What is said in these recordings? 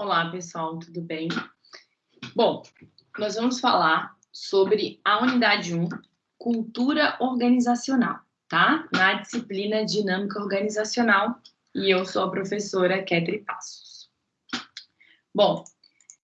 Olá, pessoal, tudo bem? Bom, nós vamos falar sobre a unidade 1, cultura organizacional, tá? Na disciplina dinâmica organizacional, e eu sou a professora Ketri Passos. Bom,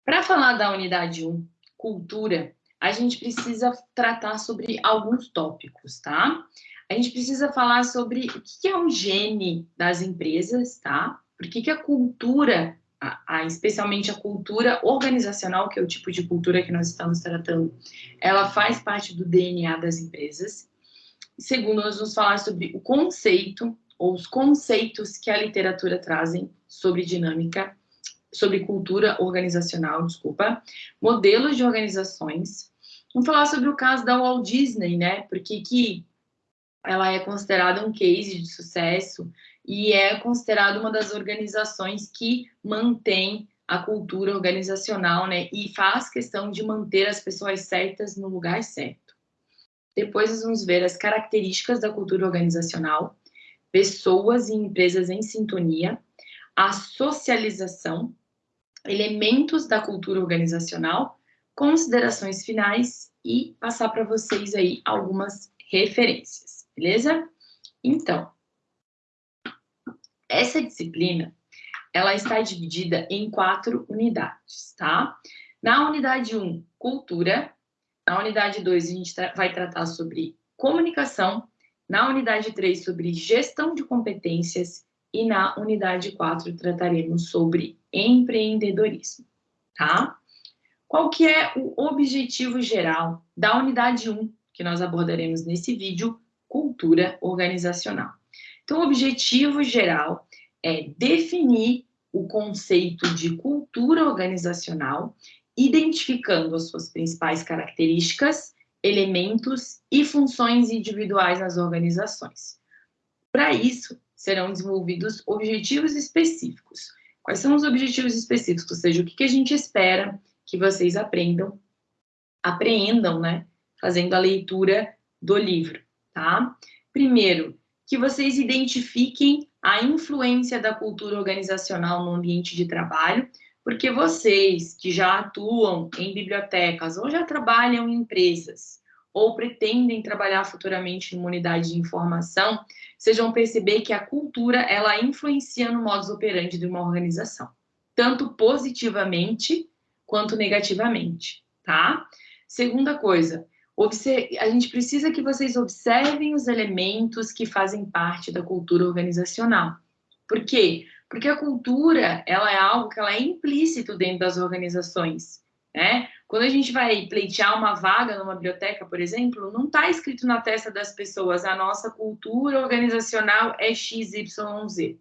para falar da unidade 1, cultura, a gente precisa tratar sobre alguns tópicos, tá? A gente precisa falar sobre o que é um gene das empresas, tá? Por que, que a cultura, a, a, especialmente a cultura organizacional, que é o tipo de cultura que nós estamos tratando, ela faz parte do DNA das empresas. Segundo, nós vamos falar sobre o conceito, ou os conceitos que a literatura trazem sobre dinâmica, sobre cultura organizacional, desculpa, modelos de organizações. Vamos falar sobre o caso da Walt Disney, né? Porque que ela é considerada um case de sucesso e é considerada uma das organizações que mantém a cultura organizacional, né? E faz questão de manter as pessoas certas no lugar certo. Depois nós vamos ver as características da cultura organizacional, pessoas e empresas em sintonia, a socialização, elementos da cultura organizacional, considerações finais e passar para vocês aí algumas referências beleza? Então, essa disciplina, ela está dividida em quatro unidades, tá? Na unidade 1, cultura. Na unidade 2, a gente tra vai tratar sobre comunicação. Na unidade 3, sobre gestão de competências. E na unidade 4, trataremos sobre empreendedorismo, tá? Qual que é o objetivo geral da unidade 1, que nós abordaremos nesse vídeo, cultura organizacional. Então, o objetivo geral é definir o conceito de cultura organizacional, identificando as suas principais características, elementos e funções individuais nas organizações. Para isso, serão desenvolvidos objetivos específicos. Quais são os objetivos específicos? Ou seja, o que, a gente espera que vocês aprendam, apreendam, né? Fazendo a leitura do livro tá? Primeiro, que vocês identifiquem a influência da cultura organizacional no ambiente de trabalho, porque vocês que já atuam em bibliotecas ou já trabalham em empresas ou pretendem trabalhar futuramente em uma unidade de informação, vocês vão perceber que a cultura ela influencia no modus operandi de uma organização, tanto positivamente quanto negativamente, tá? Segunda coisa, a gente precisa que vocês observem os elementos que fazem parte da cultura organizacional. Por quê? Porque a cultura, ela é algo que ela é implícito dentro das organizações, né? Quando a gente vai pleitear uma vaga numa biblioteca, por exemplo, não está escrito na testa das pessoas a nossa cultura organizacional é XYZ.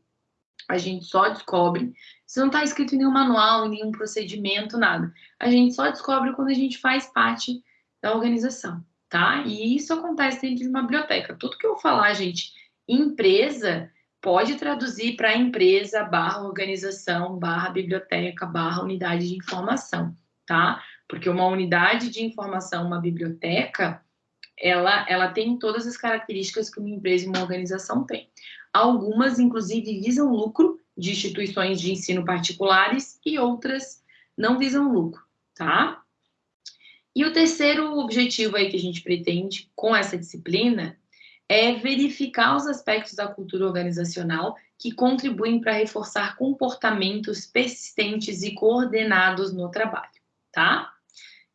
A gente só descobre, isso não está escrito em nenhum manual, em nenhum procedimento, nada. A gente só descobre quando a gente faz parte da organização, tá? E isso acontece dentro de uma biblioteca. Tudo que eu falar, gente, empresa, pode traduzir para empresa, barra organização, barra biblioteca, barra unidade de informação, tá? Porque uma unidade de informação, uma biblioteca, ela, ela tem todas as características que uma empresa e uma organização tem. Algumas, inclusive, visam lucro de instituições de ensino particulares e outras não visam lucro, tá? E o terceiro objetivo aí que a gente pretende com essa disciplina é verificar os aspectos da cultura organizacional que contribuem para reforçar comportamentos persistentes e coordenados no trabalho, tá?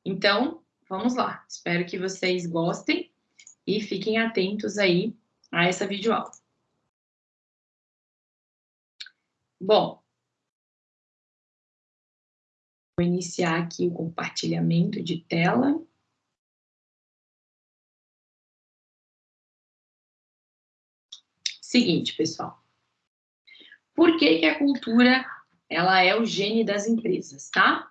Então, vamos lá. Espero que vocês gostem e fiquem atentos aí a essa videoaula. Bom, Vou iniciar aqui o compartilhamento de tela. Seguinte, pessoal. Por que, que a cultura ela é o gene das empresas, tá?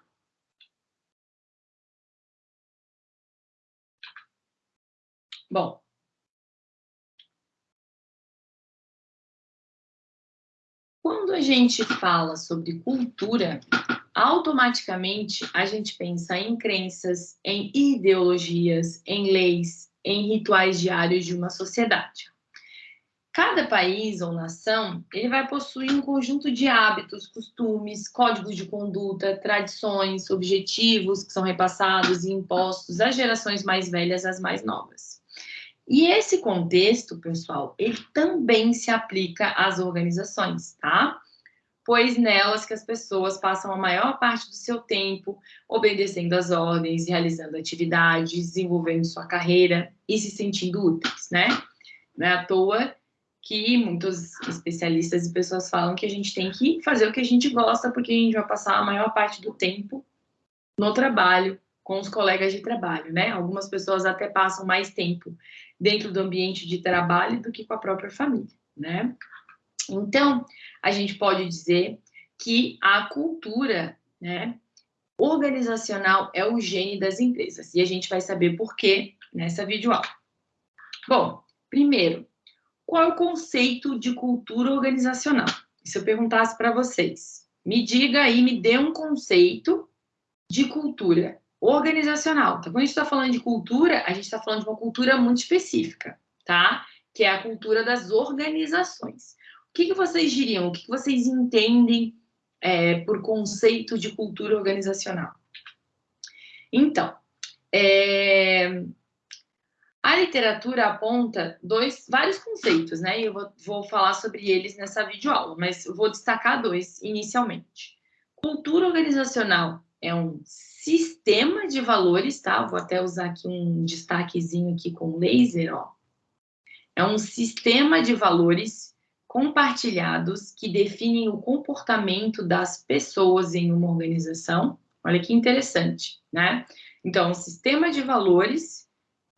Bom, quando a gente fala sobre cultura, automaticamente a gente pensa em crenças, em ideologias, em leis, em rituais diários de uma sociedade. Cada país ou nação, ele vai possuir um conjunto de hábitos, costumes, códigos de conduta, tradições, objetivos que são repassados e impostos às gerações mais velhas às mais novas. E esse contexto, pessoal, ele também se aplica às organizações, tá? Pois nelas que as pessoas passam a maior parte do seu tempo obedecendo às ordens, realizando atividades, desenvolvendo sua carreira e se sentindo úteis, né? Não é à toa que muitos especialistas e pessoas falam que a gente tem que fazer o que a gente gosta, porque a gente vai passar a maior parte do tempo no trabalho, com os colegas de trabalho, né? Algumas pessoas até passam mais tempo dentro do ambiente de trabalho do que com a própria família, né? Então, a gente pode dizer que a cultura, né, organizacional é o gene das empresas, e a gente vai saber por quê nessa videoaula. Bom, primeiro, qual é o conceito de cultura organizacional? Se eu perguntasse para vocês, me diga aí, me dê um conceito de cultura organizacional. Então, quando a gente está falando de cultura, a gente está falando de uma cultura muito específica, tá? Que é a cultura das organizações. O que, que vocês diriam? O que, que vocês entendem é, por conceito de cultura organizacional? Então, é, a literatura aponta dois, vários conceitos, né? E eu vou, vou falar sobre eles nessa videoaula, mas eu vou destacar dois inicialmente. Cultura organizacional é um sistema de valores, tá? Vou até usar aqui um destaquezinho aqui com laser, ó. É um sistema de valores compartilhados que definem o comportamento das pessoas em uma organização. Olha que interessante, né? Então, um sistema de valores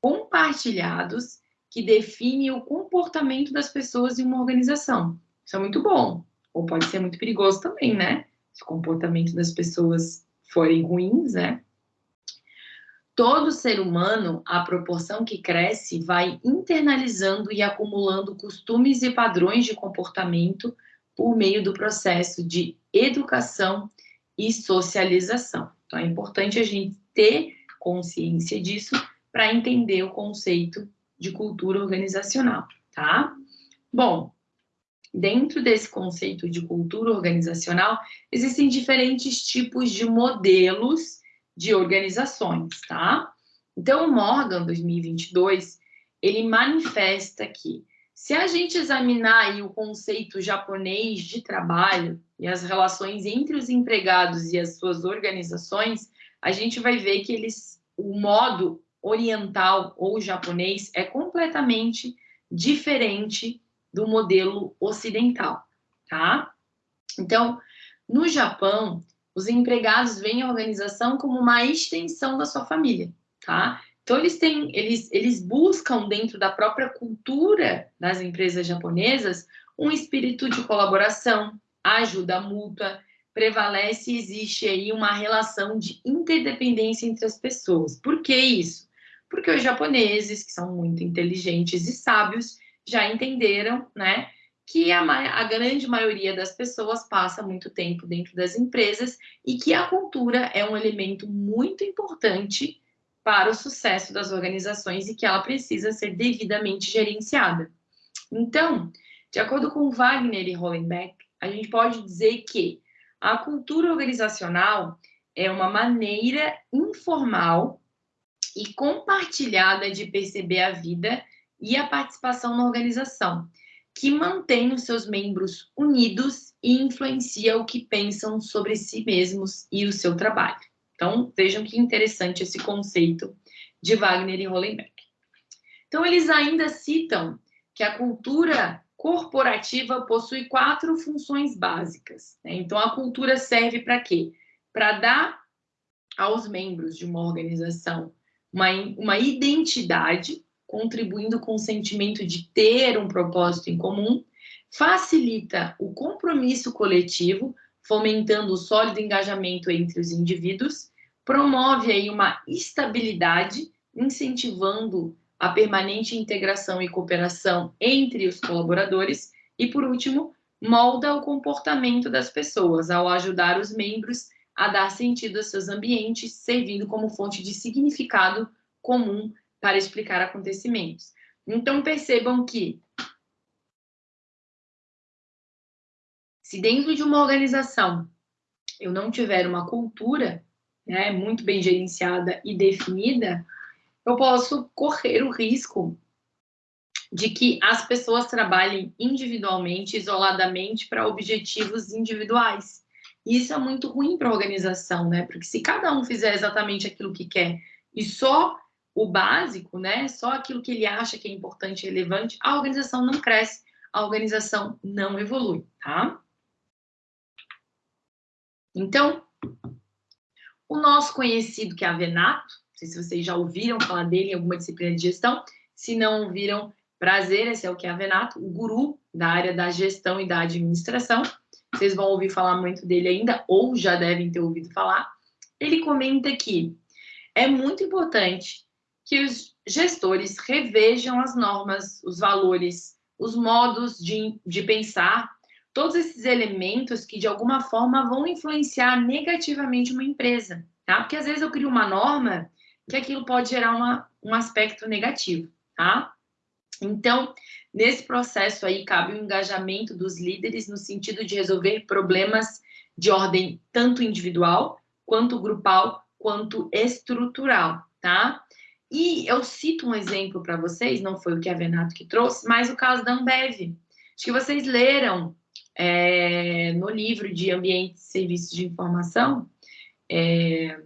compartilhados que define o comportamento das pessoas em uma organização. Isso é muito bom, ou pode ser muito perigoso também, né? Se o comportamento das pessoas forem ruins, né? Todo ser humano, à proporção que cresce, vai internalizando e acumulando costumes e padrões de comportamento por meio do processo de educação e socialização. Então, é importante a gente ter consciência disso para entender o conceito de cultura organizacional, tá? Bom, dentro desse conceito de cultura organizacional, existem diferentes tipos de modelos de organizações, tá? Então, o Morgan 2022, ele manifesta que se a gente examinar o conceito japonês de trabalho e as relações entre os empregados e as suas organizações, a gente vai ver que eles, o modo oriental ou japonês é completamente diferente do modelo ocidental, tá? Então, no Japão, os empregados veem a organização como uma extensão da sua família, tá? Então, eles têm, eles, eles buscam dentro da própria cultura das empresas japonesas um espírito de colaboração, ajuda mútua, prevalece e existe aí uma relação de interdependência entre as pessoas. Por que isso? porque os japoneses, que são muito inteligentes e sábios, já entenderam, né, que a, a, grande maioria das pessoas passa muito tempo dentro das empresas e que a cultura é um elemento muito importante para o sucesso das organizações e que ela precisa ser devidamente gerenciada. Então, de acordo com Wagner e Hollenbeck, a gente pode dizer que a cultura organizacional é uma maneira informal e compartilhada de perceber a vida e a participação na organização, que mantém os seus membros unidos e influencia o que pensam sobre si mesmos e o seu trabalho. Então, vejam que interessante esse conceito de Wagner e Hollenbeck. Então, eles ainda citam que a cultura corporativa possui quatro funções básicas. Né? Então, a cultura serve para quê? Para dar aos membros de uma organização uma, uma identidade, contribuindo com o sentimento de ter um propósito em comum, facilita o compromisso coletivo, fomentando o sólido engajamento entre os indivíduos, promove aí uma estabilidade, incentivando a permanente integração e cooperação entre os colaboradores e, por último, molda o comportamento das pessoas ao ajudar os membros a dar sentido aos seus ambientes, servindo como fonte de significado comum para explicar acontecimentos. Então, percebam que Se dentro de uma organização eu não tiver uma cultura né, muito bem gerenciada e definida, eu posso correr o risco de que as pessoas trabalhem individualmente, isoladamente, para objetivos individuais. E isso é muito ruim para a organização, né? Porque se cada um fizer exatamente aquilo que quer e só o básico, né? Só aquilo que ele acha que é importante e relevante, a organização não cresce, a organização não evolui, tá? Então, o nosso conhecido que é a Venato, não sei se vocês já ouviram falar dele em alguma disciplina de gestão, se não ouviram, prazer, esse é o que é a Venato, o guru da área da gestão e da administração. Vocês vão ouvir falar muito dele ainda, ou já devem ter ouvido falar. Ele comenta que é muito importante que os gestores revejam as normas, os valores, os modos de, de pensar todos esses elementos que de alguma forma vão influenciar negativamente uma empresa, tá? Porque às vezes eu crio uma norma que aquilo pode gerar uma, um aspecto negativo, tá? Então, nesse processo aí cabe o engajamento dos líderes no sentido de resolver problemas de ordem tanto individual, quanto grupal, quanto estrutural, tá? E eu cito um exemplo para vocês, não foi o que a Venato que trouxe, mas o caso da Ambev. Acho que vocês leram é, no livro de Ambiente e Serviços de Informação, é,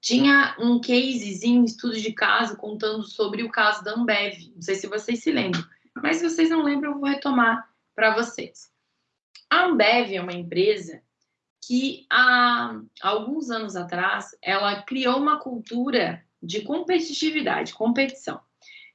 tinha um casezinho, estudo de caso, contando sobre o caso da Ambev. Não sei se vocês se lembram, mas se vocês não lembram, eu vou retomar para vocês. A Ambev é uma empresa que, há alguns anos atrás, ela criou uma cultura de competitividade, competição.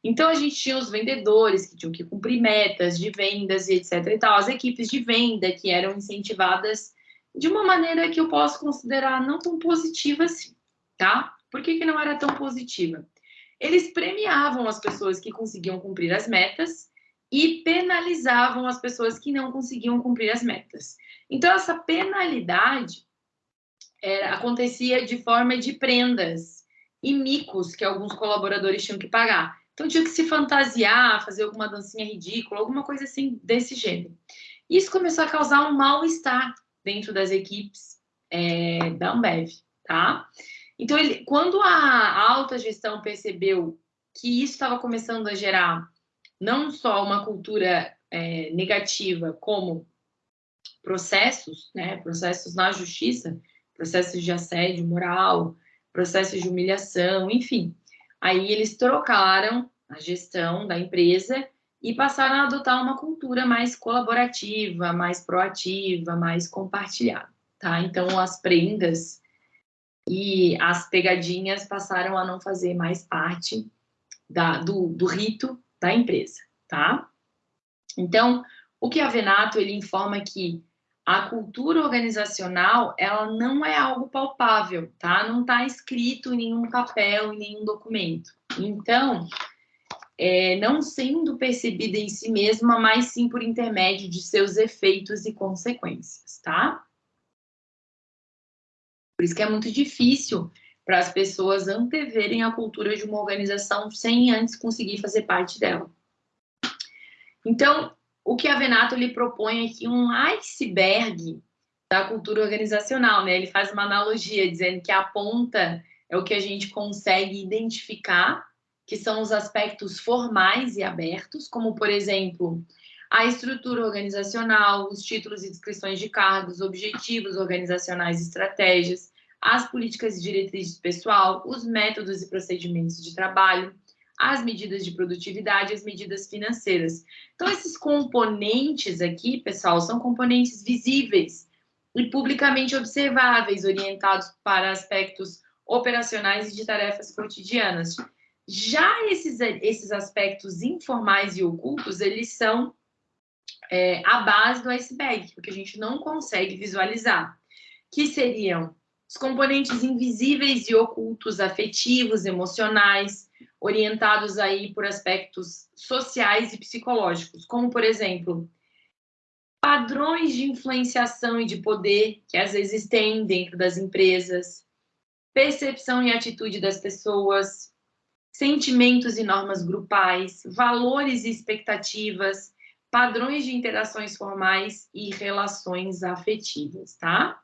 Então, a gente tinha os vendedores que tinham que cumprir metas de vendas e etc e tal, as equipes de venda que eram incentivadas de uma maneira que eu posso considerar não tão positiva assim, tá? Por que, que não era tão positiva? Eles premiavam as pessoas que conseguiam cumprir as metas e penalizavam as pessoas que não conseguiam cumprir as metas. Então, essa penalidade era, acontecia de forma de prendas e micos que alguns colaboradores tinham que pagar. Então tinha que se fantasiar, fazer alguma dancinha ridícula, alguma coisa assim desse gênero. Isso começou a causar um mal-estar dentro das equipes é, da Ambev, tá? Então, ele, quando a alta gestão percebeu que isso estava começando a gerar não só uma cultura é, negativa, como processos, né, processos na justiça, processos de assédio moral, processos de humilhação, enfim, Aí eles trocaram a gestão da empresa e passaram a adotar uma cultura mais colaborativa, mais proativa, mais compartilhada, tá? Então as prendas e as pegadinhas passaram a não fazer mais parte da, do, do rito da empresa, tá? Então, o que a Venato ele informa que a cultura organizacional, ela não é algo palpável, tá? Não está escrito em nenhum papel, em nenhum documento. Então, é, não sendo percebida em si mesma, mas sim por intermédio de seus efeitos e consequências, tá? Por isso que é muito difícil para as pessoas anteverem a cultura de uma organização sem antes conseguir fazer parte dela. Então, o que a Venato lhe propõe aqui um iceberg da cultura organizacional, né? Ele faz uma analogia dizendo que a ponta é o que a gente consegue identificar, que são os aspectos formais e abertos, como por exemplo, a estrutura organizacional, os títulos e descrições de cargos, objetivos organizacionais e estratégias, as políticas e diretrizes pessoal, os métodos e procedimentos de trabalho, as medidas de produtividade, as medidas financeiras. Então, esses componentes aqui, pessoal, são componentes visíveis e publicamente observáveis, orientados para aspectos operacionais e de tarefas cotidianas. Já esses, esses aspectos informais e ocultos, eles são é, a base do iceberg, porque a gente não consegue visualizar, que seriam os componentes invisíveis e ocultos afetivos, emocionais, orientados aí por aspectos sociais e psicológicos, como, por exemplo, padrões de influenciação e de poder que às vezes tem dentro das empresas, percepção e atitude das pessoas, sentimentos e normas grupais, valores e expectativas, padrões de interações formais e relações afetivas, tá?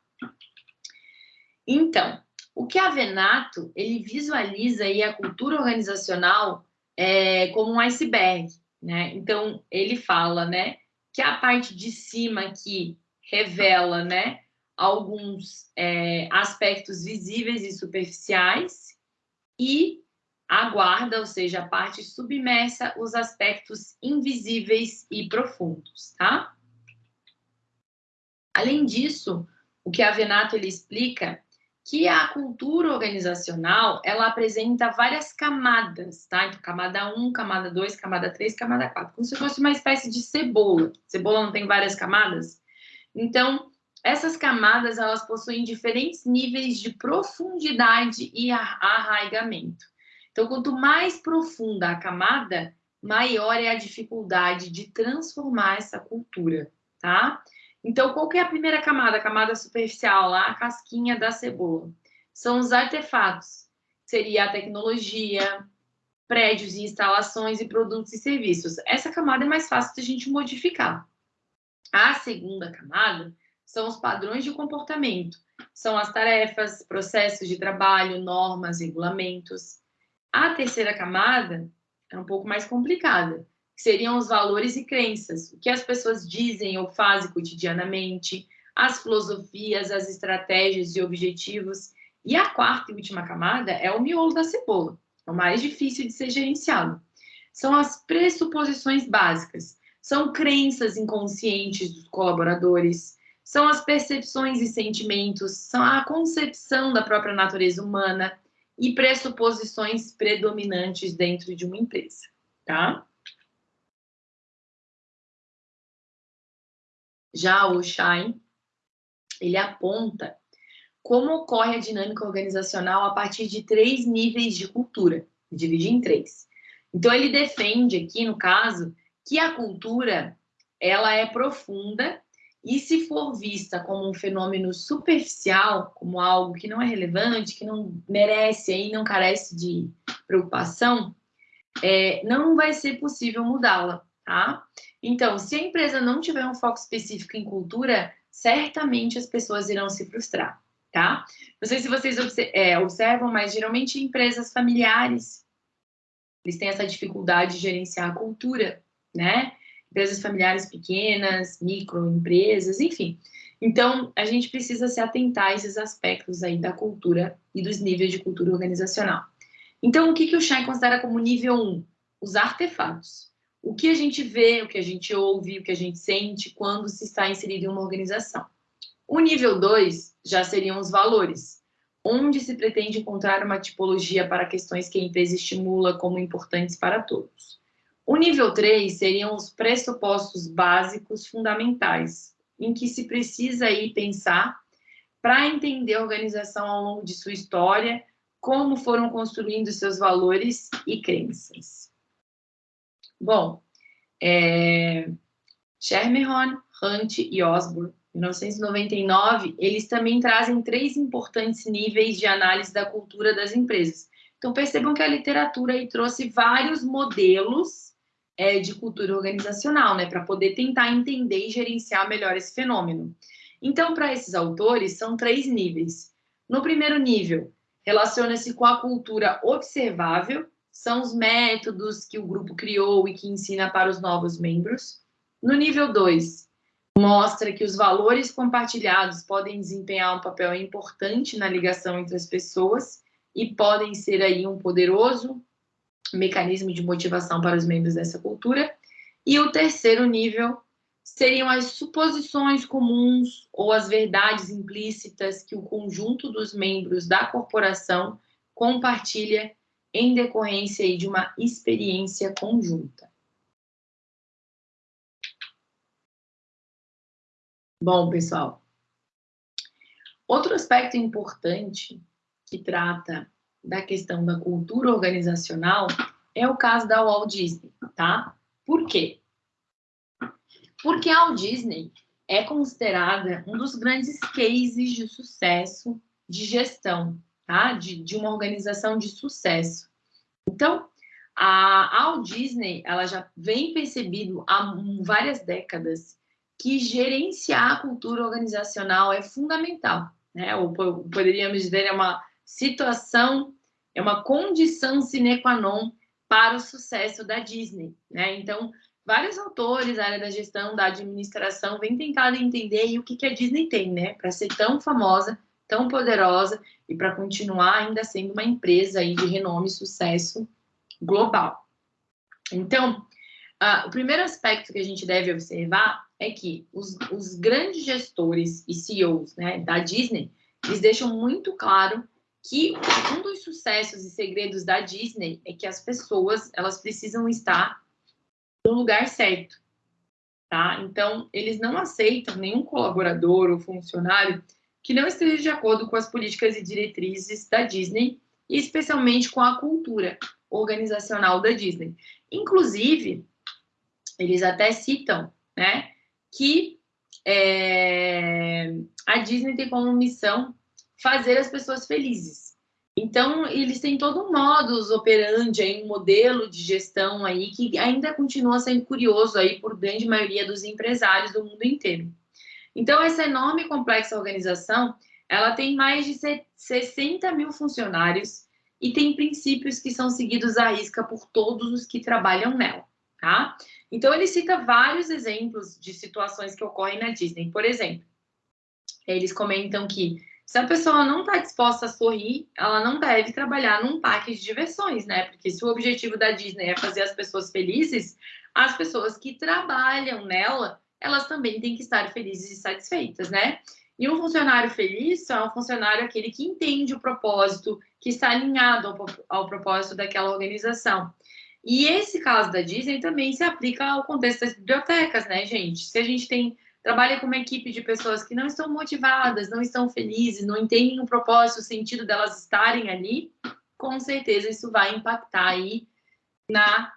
Então, o que a Venato, ele visualiza aí a cultura organizacional é, como um iceberg, né? Então, ele fala, né, que a parte de cima aqui revela, né, alguns é, aspectos visíveis e superficiais e aguarda, ou seja, a parte submersa, os aspectos invisíveis e profundos, tá? Além disso, o que a Venato ele explica que a cultura organizacional, ela apresenta várias camadas, tá? Então, camada 1, camada 2, camada 3, camada 4, como se fosse uma espécie de cebola. Cebola não tem várias camadas? Então, essas camadas, elas possuem diferentes níveis de profundidade e arraigamento. Então, quanto mais profunda a camada, maior é a dificuldade de transformar essa cultura, tá? Então, qual que é a primeira camada? A camada superficial, lá, a casquinha da cebola. São os artefatos. Seria a tecnologia, prédios e instalações e produtos e serviços. Essa camada é mais fácil de a gente modificar. A segunda camada são os padrões de comportamento. São as tarefas, processos de trabalho, normas, regulamentos. A terceira camada é um pouco mais complicada que seriam os valores e crenças, o que as pessoas dizem ou fazem cotidianamente, as filosofias, as estratégias e objetivos. E a quarta e última camada é o miolo da cebola, é o mais difícil de ser gerenciado. São as pressuposições básicas, são crenças inconscientes dos colaboradores, são as percepções e sentimentos, são a concepção da própria natureza humana e pressuposições predominantes dentro de uma empresa, tá? Já o Shine, ele aponta como ocorre a dinâmica organizacional a partir de três níveis de cultura, divide em três. Então, ele defende aqui, no caso, que a cultura ela é profunda e se for vista como um fenômeno superficial, como algo que não é relevante, que não merece aí, não carece de preocupação, é, não vai ser possível mudá-la, tá? Então, se a empresa não tiver um foco específico em cultura, certamente as pessoas irão se frustrar, tá? Não sei se vocês é, observam, mas geralmente empresas familiares, eles têm essa dificuldade de gerenciar a cultura, né? Empresas familiares pequenas, microempresas, enfim. Então, a gente precisa se atentar a esses aspectos aí da cultura e dos níveis de cultura organizacional. Então, o que, que o Shine considera como nível 1? Os artefatos o que a gente vê, o que a gente ouve, o que a gente sente quando se está inserido em uma organização. O nível 2 já seriam os valores, onde se pretende encontrar uma tipologia para questões que a empresa estimula como importantes para todos. O nível 3 seriam os pressupostos básicos fundamentais, em que se precisa aí pensar para entender a organização ao longo de sua história, como foram construindo seus valores e crenças. Bom, é, Hunt e Osborne, 1999, eles também trazem três importantes níveis de análise da cultura das empresas. Então, percebam que a literatura aí trouxe vários modelos é, de cultura organizacional, né, para poder tentar entender e gerenciar melhor esse fenômeno. Então, para esses autores, são três níveis. No primeiro nível, relaciona-se com a cultura observável, são os métodos que o grupo criou e que ensina para os novos membros. No nível 2, mostra que os valores compartilhados podem desempenhar um papel importante na ligação entre as pessoas e podem ser aí um poderoso mecanismo de motivação para os membros dessa cultura. E o terceiro nível seriam as suposições comuns ou as verdades implícitas que o conjunto dos membros da corporação compartilha em decorrência de uma experiência conjunta. Bom, pessoal, outro aspecto importante que trata da questão da cultura organizacional é o caso da Walt Disney, tá? Por quê? Porque a Walt Disney é considerada um dos grandes cases de sucesso de gestão tá? de, de uma organização de sucesso. Então, A, Walt Disney, ela já vem percebido há várias décadas que gerenciar a cultura organizacional é fundamental, né? Ou poderíamos dizer, é uma situação, é uma condição sine qua non para o sucesso da Disney, né? Então, vários autores da área da gestão, da administração, vêm tentando entender o que, que a Disney tem, né? Para ser tão famosa, tão poderosa e para continuar ainda sendo uma empresa aí de renome e sucesso global. Então, uh, o primeiro aspecto que a gente deve observar é que os, os grandes gestores e CEOs né, da Disney, eles deixam muito claro que um dos sucessos e segredos da Disney é que as pessoas elas precisam estar no lugar certo, tá? Então eles não aceitam nenhum colaborador ou funcionário que não esteja de acordo com as políticas e diretrizes da Disney e especialmente com a cultura organizacional da Disney. Inclusive, eles até citam, né, que é, a Disney tem como missão fazer as pessoas felizes. Então, eles têm todo um modus operandi, aí, um modelo de gestão aí que ainda continua sendo curioso aí por grande maioria dos empresários do mundo inteiro. Então, essa enorme e complexa organização, ela tem mais de 60 mil funcionários e tem princípios que são seguidos à risca por todos os que trabalham nela, tá? Então, ele cita vários exemplos de situações que ocorrem na Disney. Por exemplo, eles comentam que se a pessoa não está disposta a sorrir, ela não deve trabalhar num parque de diversões, né? Porque se o objetivo da Disney é fazer as pessoas felizes, as pessoas que trabalham nela, elas também têm que estar felizes e satisfeitas, né? E um funcionário feliz é um funcionário aquele que entende o propósito, que está alinhado ao, ao propósito daquela organização. E esse caso da Disney também se aplica ao contexto das bibliotecas, né, gente? Se a gente tem trabalha com uma equipe de pessoas que não estão motivadas, não estão felizes, não entendem o propósito, o sentido delas estarem ali, com certeza isso vai impactar aí na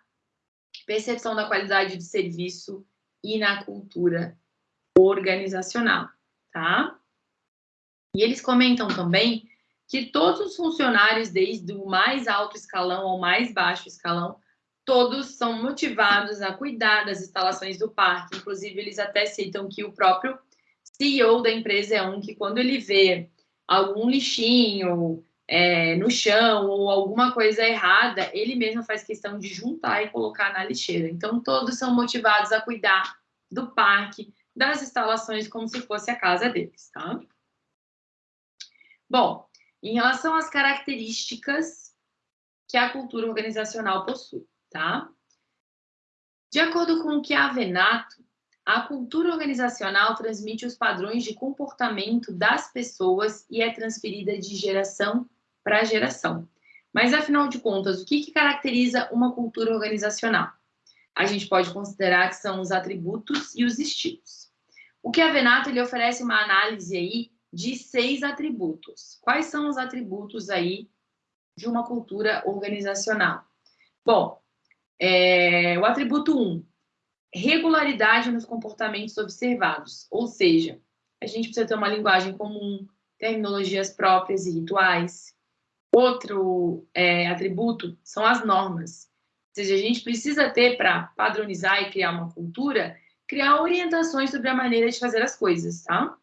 percepção da qualidade de serviço e na cultura organizacional, tá? E eles comentam também que todos os funcionários, desde o mais alto escalão ao mais baixo escalão, todos são motivados a cuidar das instalações do parque. Inclusive, eles até citam que o próprio CEO da empresa é um que, quando ele vê algum lixinho é, no chão ou alguma coisa errada, ele mesmo faz questão de juntar e colocar na lixeira. Então, todos são motivados a cuidar do parque, das instalações, como se fosse a casa deles, tá? Bom, em relação às características que a cultura organizacional possui, tá? De acordo com o que a Venato, a cultura organizacional transmite os padrões de comportamento das pessoas e é transferida de geração para geração. Mas, afinal de contas, o que, que caracteriza uma cultura organizacional? A gente pode considerar que são os atributos e os estilos. O que a Venato ele oferece uma análise aí de seis atributos. Quais são os atributos aí de uma cultura organizacional? Bom, é, o atributo 1, um, regularidade nos comportamentos observados, ou seja, a gente precisa ter uma linguagem comum, terminologias próprias e rituais. Outro é, atributo são as normas, ou seja, a gente precisa ter para padronizar e criar uma cultura, criar orientações sobre a maneira de fazer as coisas, tá?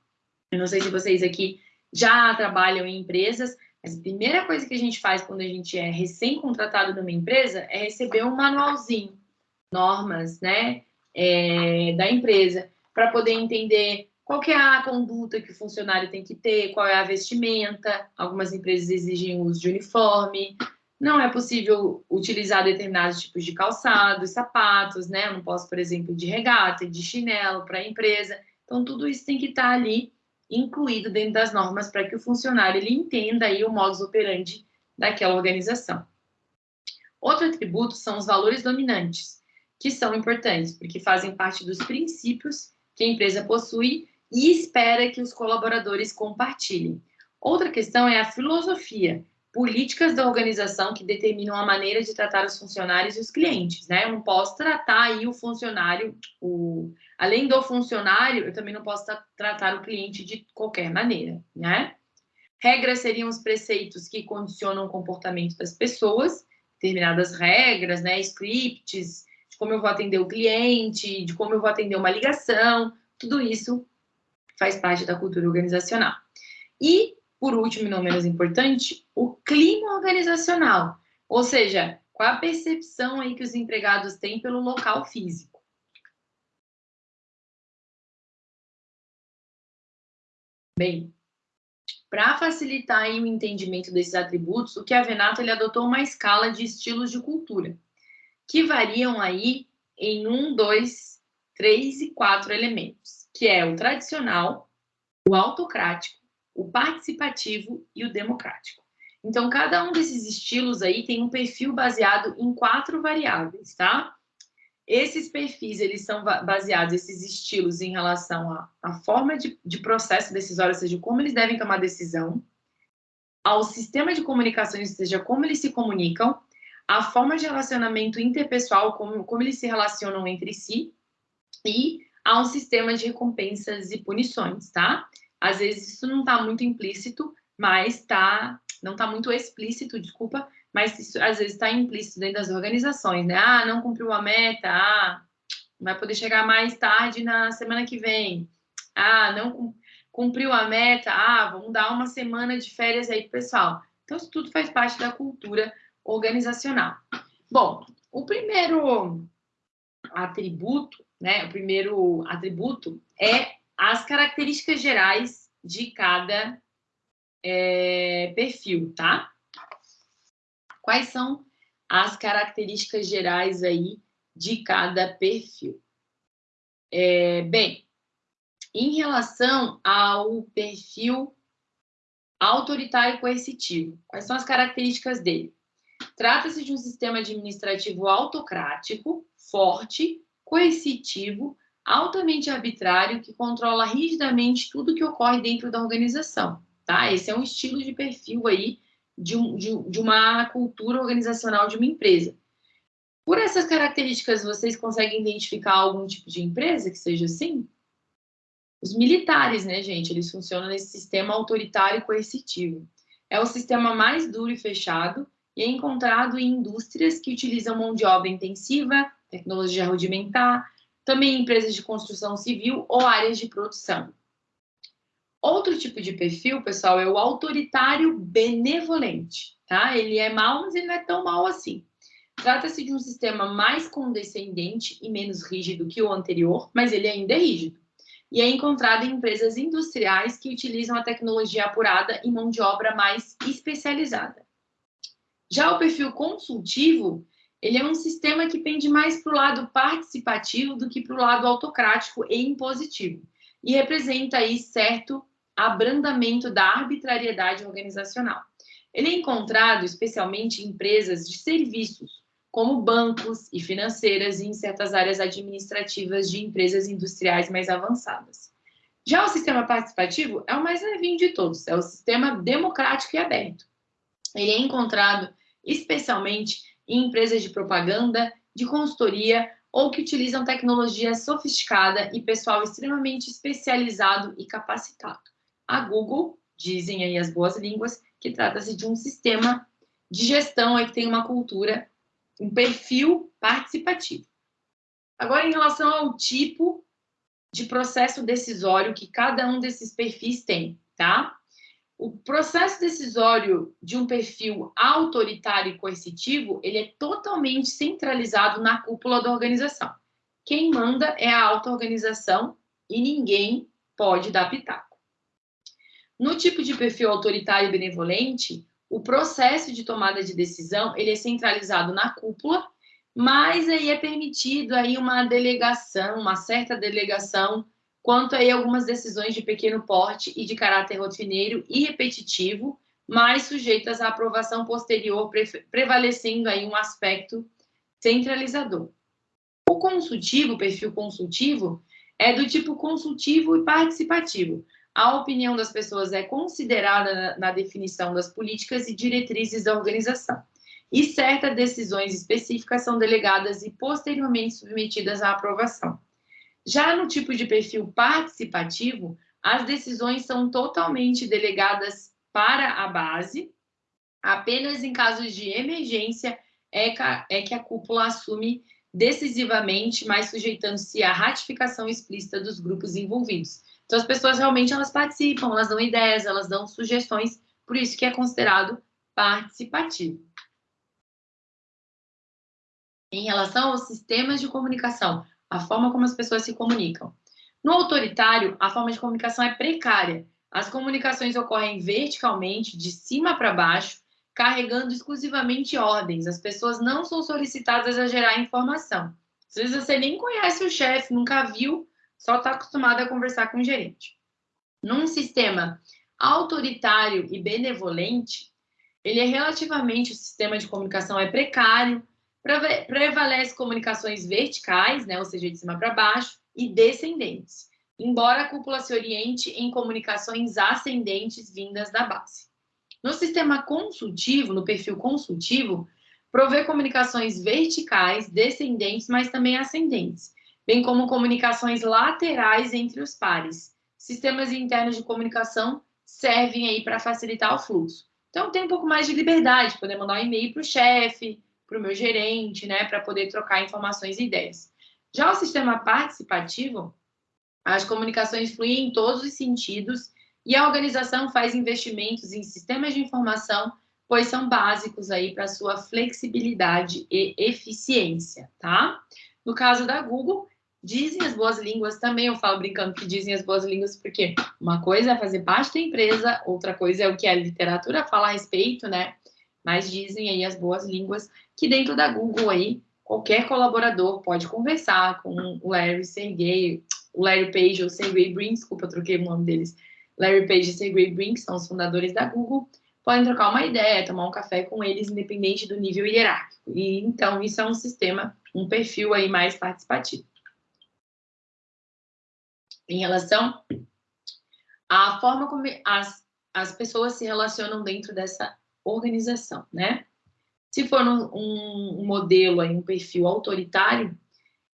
Eu não sei se vocês aqui já trabalham em empresas, mas a primeira coisa que a gente faz quando a gente é recém-contratado numa empresa é receber um manualzinho, normas, né, é, da empresa, para poder entender qual é a conduta que o funcionário tem que ter, qual é a vestimenta. Algumas empresas exigem o uso de uniforme. Não é possível utilizar determinados tipos de calçados, sapatos, né? Eu não posso, por exemplo, de regata, de chinelo para a empresa. Então, tudo isso tem que estar tá ali incluído dentro das normas para que o funcionário ele entenda aí o modus operandi daquela organização. Outro atributo são os valores dominantes, que são importantes, porque fazem parte dos princípios que a empresa possui e espera que os colaboradores compartilhem. Outra questão é a filosofia, políticas da organização que determinam a maneira de tratar os funcionários e os clientes, né? Eu não posso tratar aí o funcionário, o, além do funcionário, eu também não posso tratar o cliente de qualquer maneira, né? Regras seriam os preceitos que condicionam o comportamento das pessoas, determinadas regras, né, scripts, de como eu vou atender o cliente, de como eu vou atender uma ligação, tudo isso faz parte da cultura organizacional. E, por último e não menos importante, o clima organizacional, ou seja, qual a percepção aí que os empregados têm pelo local físico. Bem, para facilitar o entendimento desses atributos, o que a Venato ele adotou uma escala de estilos de cultura, que variam aí em um, dois, três e quatro elementos, que é o tradicional, o autocrático, o participativo e o democrático. Então, cada um desses estilos aí tem um perfil baseado em quatro variáveis, tá? Esses perfis, eles são baseados, esses estilos, em relação à, à forma de, de processo decisório, ou seja, como eles devem tomar decisão, ao sistema de comunicação, ou seja, como eles se comunicam, a forma de relacionamento interpessoal, como, como eles se relacionam entre si, e a um sistema de recompensas e punições, tá? Às vezes isso não está muito implícito, mas está, não está muito explícito, desculpa, mas isso às vezes está implícito dentro das organizações, né? Ah, não cumpriu a meta, ah, vai poder chegar mais tarde na semana que vem. Ah, não cumpriu a meta, ah, vamos dar uma semana de férias aí pro pessoal. Então, isso tudo faz parte da cultura organizacional. Bom, o primeiro atributo, né? O primeiro atributo é as características gerais de cada é, perfil, tá? Quais são as características gerais aí de cada perfil? É, bem, em relação ao perfil autoritário coercitivo, quais são as características dele? Trata-se de um sistema administrativo autocrático, forte, coercitivo, altamente arbitrário, que controla rigidamente tudo que ocorre dentro da organização, tá? Esse é um estilo de perfil aí de, um, de, de uma cultura organizacional de uma empresa. Por essas características, vocês conseguem identificar algum tipo de empresa que seja assim? Os militares, né, gente? Eles funcionam nesse sistema autoritário coercitivo. É o sistema mais duro e fechado e é encontrado em indústrias que utilizam mão de obra intensiva, tecnologia rudimentar, também empresas de construção civil ou áreas de produção. Outro tipo de perfil, pessoal, é o autoritário benevolente, tá? Ele é mau, mas ele não é tão mau assim. Trata-se de um sistema mais condescendente e menos rígido que o anterior, mas ele ainda é rígido. E é encontrado em empresas industriais que utilizam a tecnologia apurada e mão de obra mais especializada. Já o perfil consultivo, ele é um sistema que pende mais para o lado participativo do que para o lado autocrático e impositivo. E representa aí certo abrandamento da arbitrariedade organizacional. Ele é encontrado especialmente em empresas de serviços, como bancos e financeiras e em certas áreas administrativas de empresas industriais mais avançadas. Já o sistema participativo é o mais levinho de todos, é o sistema democrático e aberto. Ele é encontrado especialmente em empresas de propaganda, de consultoria ou que utilizam tecnologia sofisticada e pessoal extremamente especializado e capacitado. A Google, dizem aí as boas línguas, que trata-se de um sistema de gestão aí que tem uma cultura, um perfil participativo. Agora, em relação ao tipo de processo decisório que cada um desses perfis tem, tá? O processo decisório de um perfil autoritário e coercitivo, ele é totalmente centralizado na cúpula da organização. Quem manda é a auto-organização e ninguém pode dar pitaco. No tipo de perfil autoritário e benevolente, o processo de tomada de decisão ele é centralizado na cúpula, mas aí é permitido aí uma delegação, uma certa delegação quanto aí algumas decisões de pequeno porte e de caráter rotineiro e repetitivo, mas sujeitas à aprovação posterior, prevalecendo aí um aspecto centralizador. O consultivo, o perfil consultivo, é do tipo consultivo e participativo, a opinião das pessoas é considerada na, na definição das políticas e diretrizes da organização. E certas decisões específicas são delegadas e posteriormente submetidas à aprovação. Já no tipo de perfil participativo, as decisões são totalmente delegadas para a base, apenas em casos de emergência é, é que a cúpula assume decisivamente, mas sujeitando-se à ratificação explícita dos grupos envolvidos. Então, as pessoas realmente elas participam, elas dão ideias, elas dão sugestões, por isso que é considerado participativo. Em relação aos sistemas de comunicação, a forma como as pessoas se comunicam. No autoritário, a forma de comunicação é precária. As comunicações ocorrem verticalmente, de cima para baixo, carregando exclusivamente ordens. As pessoas não são solicitadas a gerar informação. Às vezes você nem conhece o chefe, nunca viu, só está acostumado a conversar com o gerente. Num sistema autoritário e benevolente, ele é relativamente, o sistema de comunicação é precário, prevalece comunicações verticais, né, ou seja, de cima para baixo, e descendentes, embora a cúpula se oriente em comunicações ascendentes vindas da base. No sistema consultivo, no perfil consultivo, provê comunicações verticais, descendentes, mas também ascendentes, bem como comunicações laterais entre os pares. Sistemas internos de comunicação servem aí para facilitar o fluxo. Então, tem um pouco mais de liberdade, poder mandar um e-mail para o chefe, para o meu gerente, né, para poder trocar informações e ideias. Já o sistema participativo, as comunicações fluem em todos os sentidos e a organização faz investimentos em sistemas de informação, pois são básicos aí para sua flexibilidade e eficiência, tá? No caso da Google, dizem as boas línguas também, eu falo brincando que dizem as boas línguas, porque uma coisa é fazer parte da empresa, outra coisa é o que a literatura fala a respeito, né? Mas dizem aí as boas línguas que dentro da Google aí, qualquer colaborador pode conversar com o Larry Sergey, o Larry Page ou Sergey Brin, desculpa, eu troquei o nome deles, Larry Page e Sergey Brin, são os fundadores da Google, podem trocar uma ideia, tomar um café com eles, independente do nível hierárquico. E então isso é um sistema, um perfil aí mais participativo. Em relação à forma como as, as pessoas se relacionam dentro dessa organização, né? Se for um, um modelo aí, um perfil autoritário,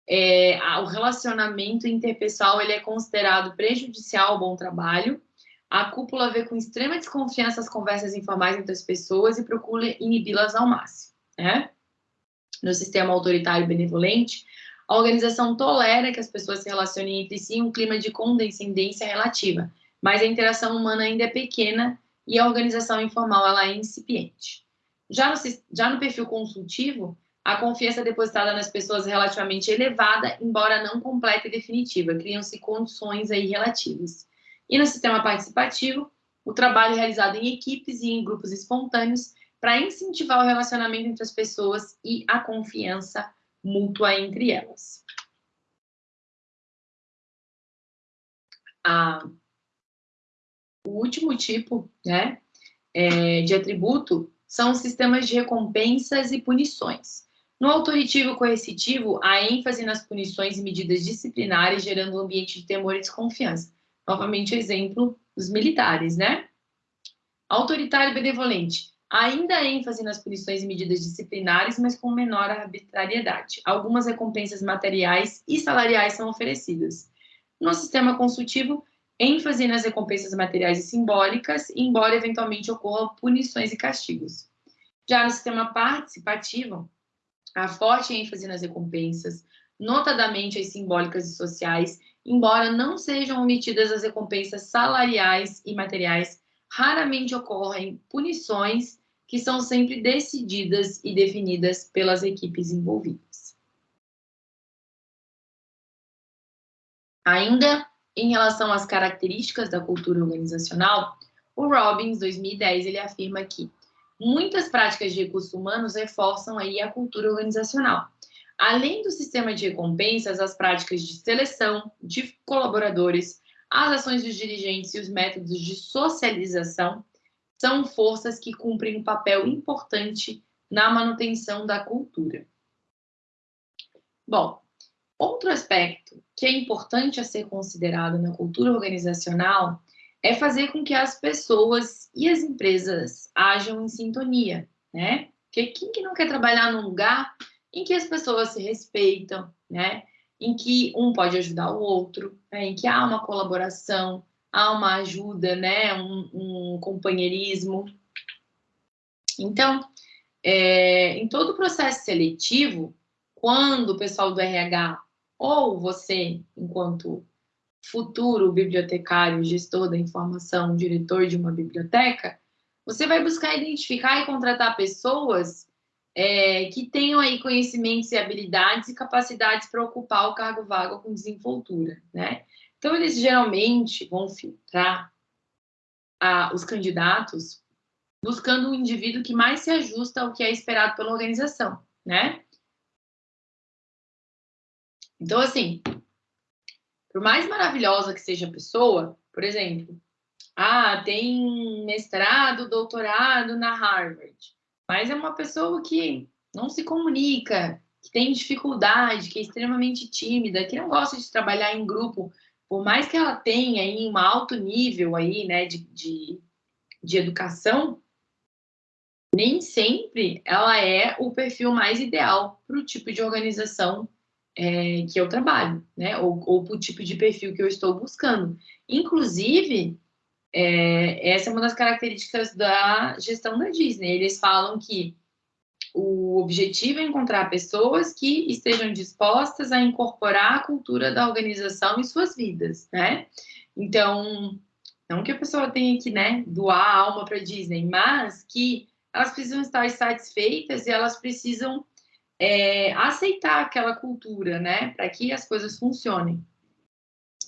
é, o relacionamento interpessoal ele é considerado prejudicial ao bom trabalho a cúpula vê com extrema desconfiança as conversas informais entre as pessoas e procura inibi-las ao máximo. Né? No sistema autoritário benevolente, a organização tolera que as pessoas se relacionem entre si em um clima de condescendência relativa, mas a interação humana ainda é pequena e a organização informal ela é incipiente. Já no, já no perfil consultivo, a confiança depositada nas pessoas é relativamente elevada, embora não completa e definitiva, criam-se condições aí relativas. E no sistema participativo, o trabalho é realizado em equipes e em grupos espontâneos para incentivar o relacionamento entre as pessoas e a confiança mútua entre elas. Ah, o último tipo né, é, de atributo são os sistemas de recompensas e punições. No autoritivo coercitivo, há ênfase nas punições e medidas disciplinares, gerando um ambiente de temor e desconfiança. Novamente, exemplo dos militares, né? Autoritário e benevolente. Ainda há ênfase nas punições e medidas disciplinares, mas com menor arbitrariedade. Algumas recompensas materiais e salariais são oferecidas. No sistema consultivo, ênfase nas recompensas materiais e simbólicas, embora eventualmente ocorram punições e castigos. Já no sistema participativo, há forte ênfase nas recompensas, notadamente as simbólicas e sociais, embora não sejam omitidas as recompensas salariais e materiais, raramente ocorrem punições que são sempre decididas e definidas pelas equipes envolvidas. Ainda em relação às características da cultura organizacional, o Robbins, 2010, ele afirma que muitas práticas de recursos humanos reforçam aí a cultura organizacional, Além do sistema de recompensas, as práticas de seleção de colaboradores, as ações dos dirigentes e os métodos de socialização são forças que cumprem um papel importante na manutenção da cultura. Bom, outro aspecto que é importante a ser considerado na cultura organizacional é fazer com que as pessoas e as empresas ajam em sintonia, né? Porque quem que não quer trabalhar num lugar em que as pessoas se respeitam, né? Em que um pode ajudar o outro, né? em que há uma colaboração, há uma ajuda, né? Um, um companheirismo. Então, é, em todo o processo seletivo, quando o pessoal do RH ou você, enquanto futuro bibliotecário, gestor da informação, diretor de uma biblioteca, você vai buscar identificar e contratar pessoas é, que tenham aí conhecimentos e habilidades e capacidades para ocupar o cargo vago com desenvoltura, né? Então, eles geralmente vão filtrar a, os candidatos buscando um indivíduo que mais se ajusta ao que é esperado pela organização, né? Então, assim, por mais maravilhosa que seja a pessoa, por exemplo, ah, tem mestrado, doutorado na Harvard, mas é uma pessoa que não se comunica, que tem dificuldade, que é extremamente tímida, que não gosta de trabalhar em grupo, por mais que ela tenha aí um alto nível aí, né, de, de, de educação, nem sempre ela é o perfil mais ideal para o tipo de organização é, que eu trabalho, né? Ou, ou para o tipo de perfil que eu estou buscando. Inclusive, é, essa é uma das características da gestão da Disney. Eles falam que o objetivo é encontrar pessoas que estejam dispostas a incorporar a cultura da organização em suas vidas, né? Então, não que a pessoa tenha que, né, doar a alma para a Disney, mas que elas precisam estar satisfeitas e elas precisam é, aceitar aquela cultura, né, para que as coisas funcionem.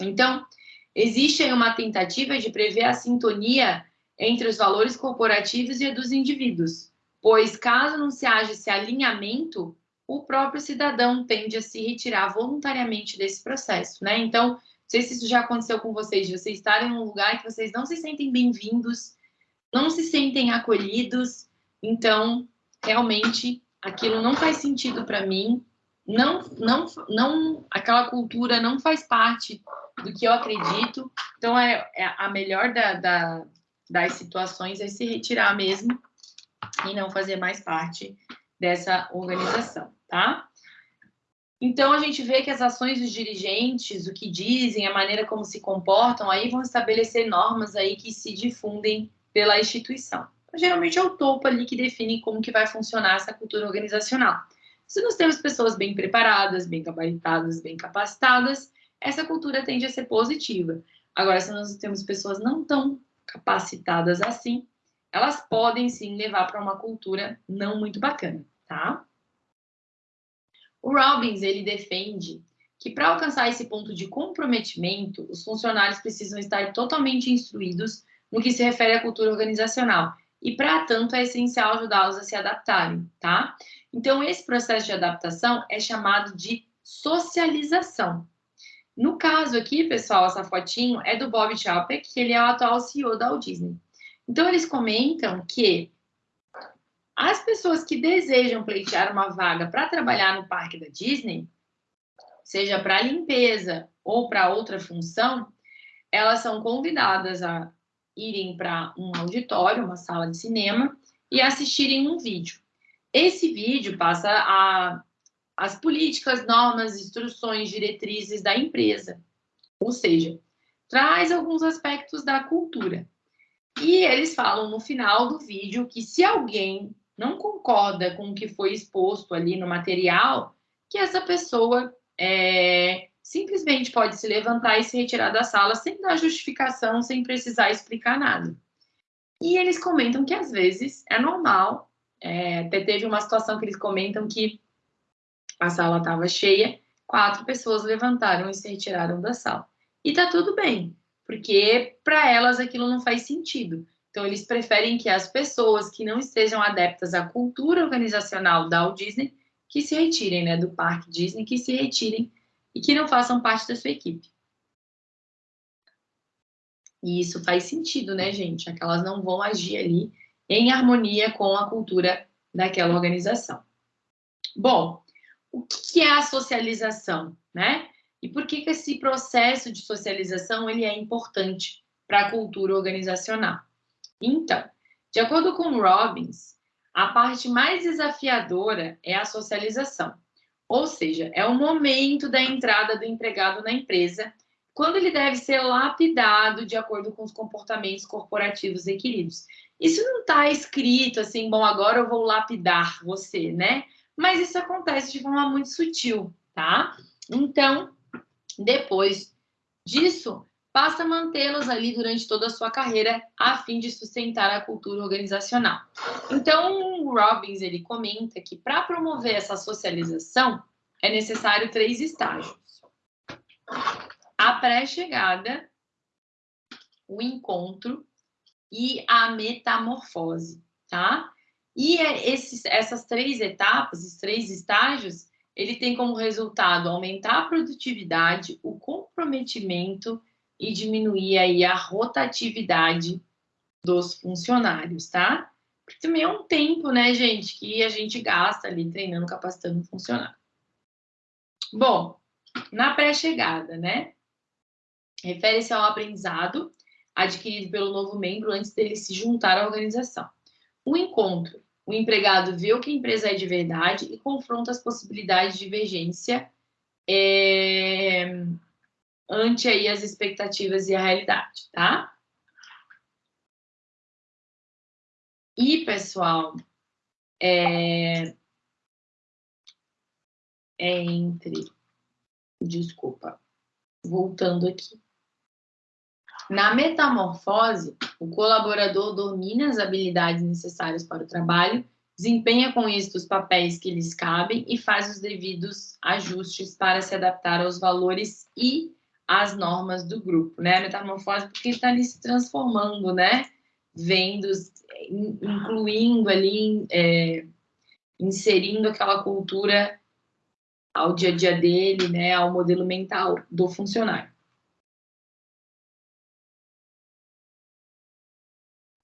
Então, existe uma tentativa de prever a sintonia entre os valores corporativos e a dos indivíduos, pois caso não se haja esse alinhamento, o próprio cidadão tende a se retirar voluntariamente desse processo, né? Então, não sei se isso já aconteceu com vocês, vocês estarem em um lugar que vocês não se sentem bem-vindos, não se sentem acolhidos, então, realmente, aquilo não faz sentido para mim, não, não, não, aquela cultura não faz parte do que eu acredito. Então, é, é a melhor da, da, das situações é se retirar mesmo e não fazer mais parte dessa organização, tá? Então, a gente vê que as ações dos dirigentes, o que dizem, a maneira como se comportam, aí vão estabelecer normas aí que se difundem pela instituição geralmente é o topo ali que define como que vai funcionar essa cultura organizacional. Se nós temos pessoas bem preparadas, bem gabaritadas, bem capacitadas, essa cultura tende a ser positiva. Agora, se nós temos pessoas não tão capacitadas assim, elas podem sim levar para uma cultura não muito bacana, tá? O Robbins, ele defende que para alcançar esse ponto de comprometimento, os funcionários precisam estar totalmente instruídos no que se refere à cultura organizacional e, para tanto, é essencial ajudá-los a se adaptarem, tá? Então, esse processo de adaptação é chamado de socialização. No caso aqui, pessoal, essa fotinho é do Bob Chapek, que ele é o atual CEO da Walt Disney. Então, eles comentam que as pessoas que desejam pleitear uma vaga para trabalhar no parque da Disney, seja para limpeza ou para outra função, elas são convidadas a irem para um auditório, uma sala de cinema, e assistirem um vídeo. Esse vídeo passa a, as políticas, normas, instruções, diretrizes da empresa. Ou seja, traz alguns aspectos da cultura. E eles falam no final do vídeo que se alguém não concorda com o que foi exposto ali no material, que essa pessoa é, simplesmente pode se levantar e se retirar da sala sem dar justificação, sem precisar explicar nada. E eles comentam que às vezes é normal. É, até teve uma situação que eles comentam que a sala estava cheia, quatro pessoas levantaram e se retiraram da sala. E tá tudo bem, porque para elas aquilo não faz sentido. Então, eles preferem que as pessoas que não estejam adeptas à cultura organizacional da Walt Disney que se retirem, né, do parque Disney, que se retirem e que não façam parte da sua equipe. E isso faz sentido, né, gente? Que elas não vão agir ali em harmonia com a cultura daquela organização. Bom, o que é a socialização, né? E por que, que esse processo de socialização ele é importante para a cultura organizacional? Então, de acordo com Robbins, a parte mais desafiadora é a socialização. Ou seja, é o momento da entrada do empregado na empresa, quando ele deve ser lapidado de acordo com os comportamentos corporativos requeridos. Isso não está escrito assim, bom, agora eu vou lapidar você, né? Mas isso acontece de forma muito sutil, tá? Então, depois disso, basta mantê-los ali durante toda a sua carreira a fim de sustentar a cultura organizacional. Então, o Robbins ele comenta que para promover essa socialização é necessário três estágios a pré-chegada, o encontro e a metamorfose, tá? E é esses, essas três etapas, esses três estágios, ele tem como resultado aumentar a produtividade, o comprometimento e diminuir aí a rotatividade dos funcionários, tá? Porque também é um tempo, né, gente, que a gente gasta ali treinando, capacitando um funcionário. Bom, na pré-chegada, né? refere-se ao aprendizado adquirido pelo novo membro antes dele se juntar à organização. O encontro. O empregado vê o que a empresa é de verdade e confronta as possibilidades de divergência é, ante aí as expectativas e a realidade, tá? E, pessoal, é, é entre... Desculpa, voltando aqui. Na metamorfose, o colaborador domina as habilidades necessárias para o trabalho, desempenha com êxito os papéis que lhes cabem e faz os devidos ajustes para se adaptar aos valores e às normas do grupo, né? A metamorfose porque está ali se transformando, né? Vendo, incluindo ali, é, inserindo aquela cultura ao dia a dia dele, né? Ao modelo mental do funcionário.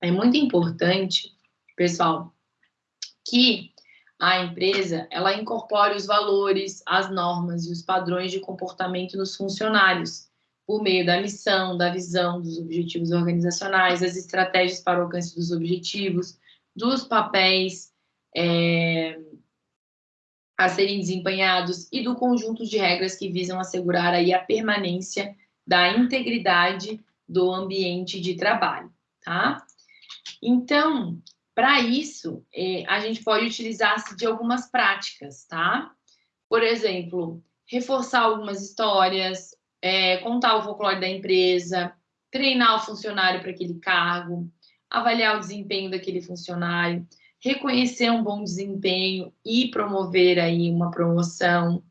É muito importante, pessoal, que a empresa ela incorpore os valores, as normas e os padrões de comportamento nos funcionários, por meio da missão, da visão, dos objetivos organizacionais, das estratégias para o alcance dos objetivos, dos papéis é, a serem desempenhados e do conjunto de regras que visam assegurar aí a permanência da integridade do ambiente de trabalho, tá? Então, para isso, é, a gente pode utilizar-se de algumas práticas, tá? Por exemplo, reforçar algumas histórias, é, contar o folclore da empresa, treinar o funcionário para aquele cargo, avaliar o desempenho daquele funcionário, reconhecer um bom desempenho e promover aí uma promoção,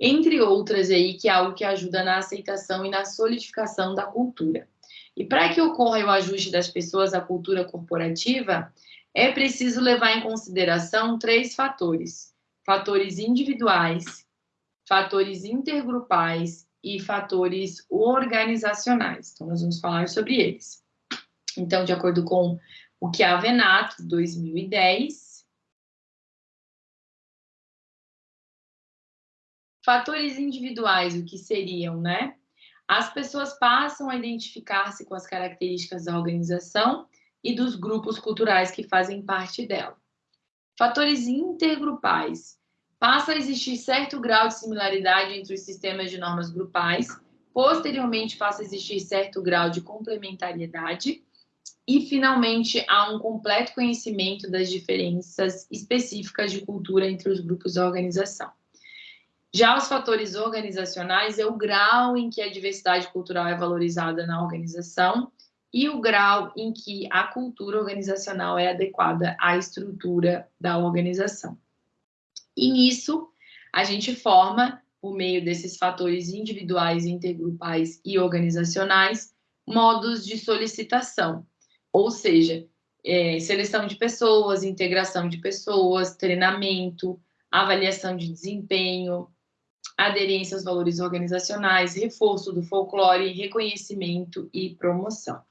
entre outras aí, que é algo que ajuda na aceitação e na solidificação da cultura. E para que ocorra o ajuste das pessoas à cultura corporativa, é preciso levar em consideração três fatores: fatores individuais, fatores intergrupais e fatores organizacionais. Então, nós vamos falar sobre eles. Então, de acordo com o que a Venato, 2010, fatores individuais, o que seriam, né? As pessoas passam a identificar-se com as características da organização e dos grupos culturais que fazem parte dela. Fatores intergrupais. Passa a existir certo grau de similaridade entre os sistemas de normas grupais, posteriormente passa a existir certo grau de complementariedade e, finalmente, há um completo conhecimento das diferenças específicas de cultura entre os grupos da organização. Já os fatores organizacionais é o grau em que a diversidade cultural é valorizada na organização e o grau em que a cultura organizacional é adequada à estrutura da organização. E nisso, a gente forma, por meio desses fatores individuais, intergrupais e organizacionais, modos de solicitação, ou seja, é, seleção de pessoas, integração de pessoas, treinamento, avaliação de desempenho, aderência aos valores organizacionais, reforço do folclore, reconhecimento e promoção.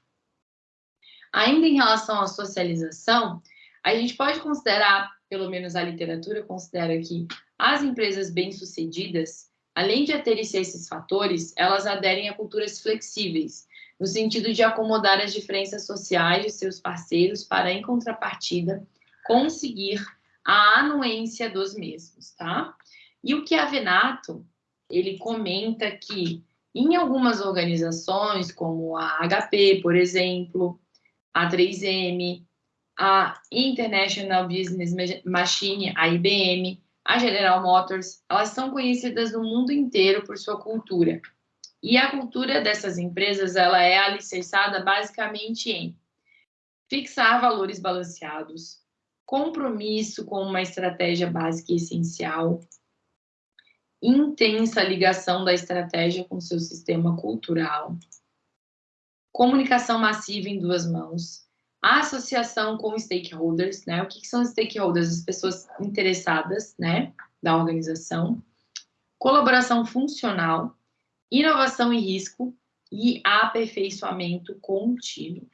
Ainda em relação à socialização, a gente pode considerar, pelo menos a literatura considera que as empresas bem-sucedidas, além de aterem-se a esses fatores, elas aderem a culturas flexíveis, no sentido de acomodar as diferenças sociais de seus parceiros para, em contrapartida, conseguir a anuência dos mesmos, tá? E o que Avenato, ele comenta que Em algumas organizações, como a HP, por exemplo, a 3M, a International Business Machine, a IBM, a General Motors, elas são conhecidas no mundo inteiro por sua cultura. E a cultura dessas empresas, ela é alicerçada basicamente em fixar valores balanceados, compromisso com uma estratégia básica e essencial, intensa ligação da estratégia com seu sistema cultural, comunicação massiva em duas mãos, associação com stakeholders, né? O que, que são stakeholders? As pessoas interessadas, né, da organização, colaboração funcional, inovação e risco e aperfeiçoamento contínuo.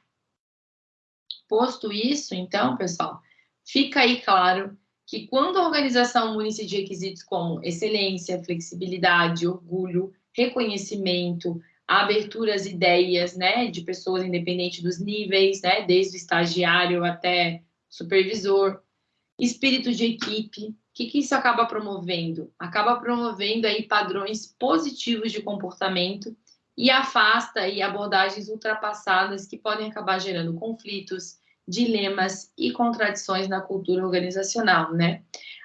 Posto isso, então, pessoal, fica aí claro que quando a organização une-se de requisitos como excelência, flexibilidade, orgulho, reconhecimento, abertura às ideias, né, de pessoas independentes dos níveis, né, desde o estagiário até supervisor, espírito de equipe, o que, que isso acaba promovendo? Acaba promovendo aí padrões positivos de comportamento e afasta aí abordagens ultrapassadas que podem acabar gerando conflitos, dilemas e contradições na cultura organizacional, né?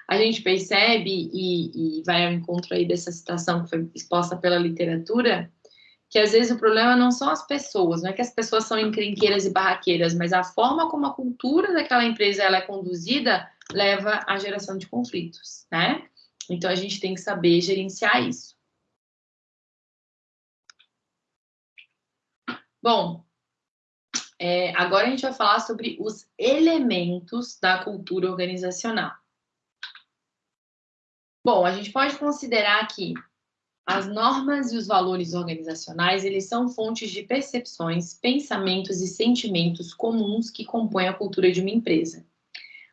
A gente percebe, e, e vai ao encontro aí dessa citação que foi exposta pela literatura, que às vezes o problema não são as pessoas, não é que as pessoas são encrenqueiras e barraqueiras, mas a forma como a cultura daquela empresa ela é conduzida leva à geração de conflitos, né? Então a gente tem que saber gerenciar isso. Bom, é, agora a gente vai falar sobre os elementos da cultura organizacional. Bom, a gente pode considerar que as normas e os valores organizacionais, eles são fontes de percepções, pensamentos e sentimentos comuns que compõem a cultura de uma empresa.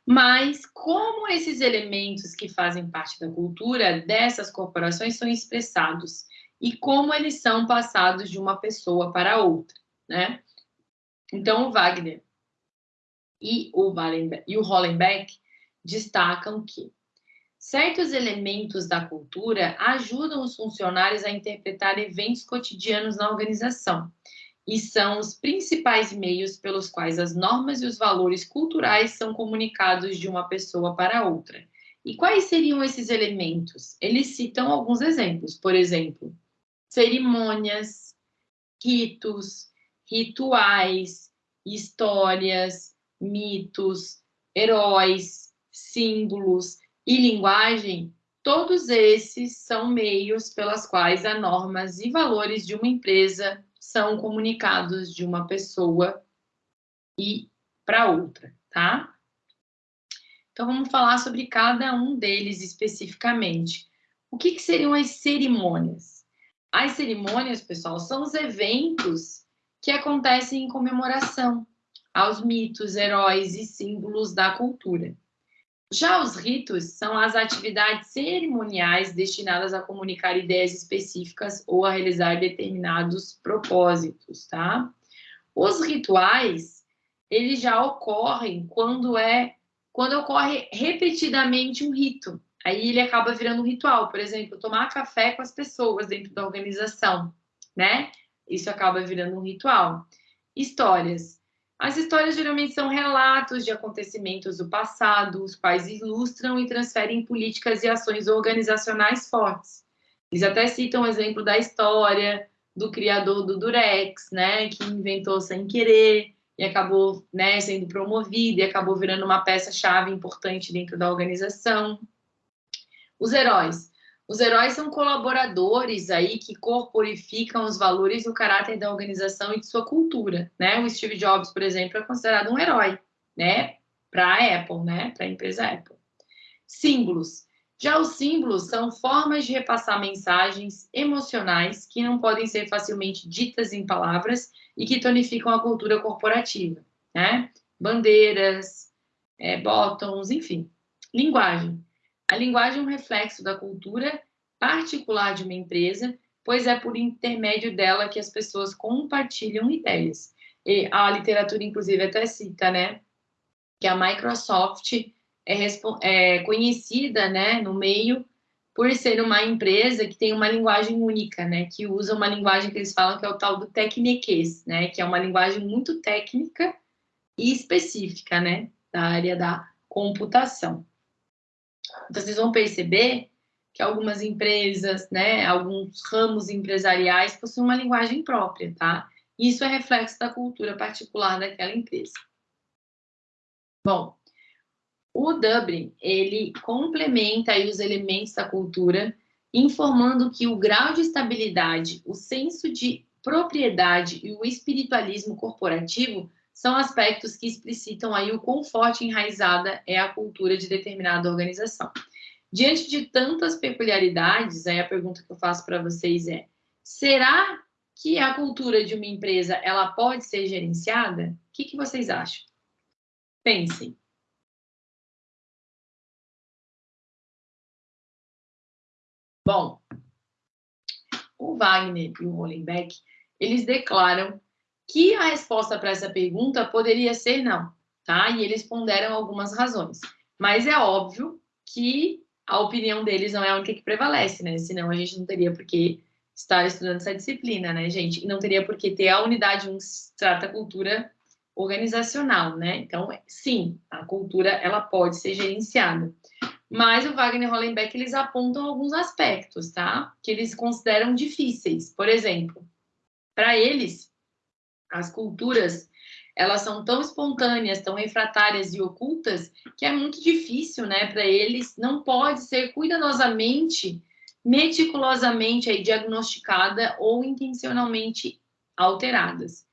Mas como esses elementos que fazem parte da cultura dessas corporações são expressados e como eles são passados de uma pessoa para outra, né? Então, o Wagner e o, e o Hollenbeck destacam que Certos elementos da cultura ajudam os funcionários a interpretar eventos cotidianos na organização e são os principais meios pelos quais as normas e os valores culturais são comunicados de uma pessoa para outra. E quais seriam esses elementos? Eles citam alguns exemplos, por exemplo, cerimônias, ritos, rituais, histórias, mitos, heróis, símbolos, e linguagem, todos esses são meios pelas quais as normas e valores de uma empresa são comunicados de uma pessoa e para outra, tá? Então, vamos falar sobre cada um deles especificamente. O que, que seriam as cerimônias? As cerimônias, pessoal, são os eventos que acontecem em comemoração aos mitos, heróis e símbolos da cultura. Já os ritos são as atividades cerimoniais destinadas a comunicar ideias específicas ou a realizar determinados propósitos, tá? Os rituais, eles já ocorrem quando é quando ocorre repetidamente um rito. Aí ele acaba virando um ritual, por exemplo, tomar café com as pessoas dentro da organização, né? Isso acaba virando um ritual. Histórias as histórias geralmente são relatos de acontecimentos do passado, os quais ilustram e transferem políticas e ações organizacionais fortes. Eles até citam o exemplo da história do criador do Durex, né, que inventou sem querer e acabou né, sendo promovido e acabou virando uma peça-chave importante dentro da organização. Os heróis. Os heróis são colaboradores aí que corporificam os valores e o caráter da organização e de sua cultura, né? O Steve Jobs, por exemplo, é considerado um herói, né? Para a Apple, né? Para a empresa Apple. Símbolos. Já os símbolos são formas de repassar mensagens emocionais que não podem ser facilmente ditas em palavras e que tonificam a cultura corporativa, né? Bandeiras, é, enfim. Linguagem. A linguagem é um reflexo da cultura particular de uma empresa, pois é por intermédio dela que as pessoas compartilham ideias. E a literatura, inclusive, até cita, né, que a Microsoft é, é conhecida, né, no meio por ser uma empresa que tem uma linguagem única, né? Que usa uma linguagem que eles falam que é o tal do tecniquez, né? Que é uma linguagem muito técnica e específica, né? Da área da computação. Vocês vão perceber que algumas empresas, né? Alguns ramos empresariais possuem uma linguagem própria, tá? Isso é reflexo da cultura particular daquela empresa. Bom, o Dublin, ele complementa aí os elementos da cultura, informando que o grau de estabilidade, o senso de propriedade e o espiritualismo corporativo são aspectos que explicitam aí o quão forte enraizada é a cultura de determinada organização. Diante de tantas peculiaridades, aí a pergunta que eu faço para vocês é: será que a cultura de uma empresa ela pode ser gerenciada? O que, que vocês acham? Pensem. Bom, o Wagner e o Hollenbeck, eles declaram que a resposta para essa pergunta poderia ser não, tá? E eles ponderam algumas razões. Mas é óbvio que a opinião deles não é a única que prevalece, né? Senão a gente não teria por que estar estudando essa disciplina, né, gente? E não teria por que ter a unidade 1 trata cultura organizacional, né? Então, sim, a cultura ela pode ser gerenciada. Mas o Wagner Hollenbeck, eles apontam alguns aspectos, tá? Que eles consideram difíceis. Por exemplo, para eles, as culturas, elas são tão espontâneas, tão refratárias e ocultas, que é muito difícil, né? Para eles, não pode ser cuidadosamente, meticulosamente aí, diagnosticada ou intencionalmente alteradas.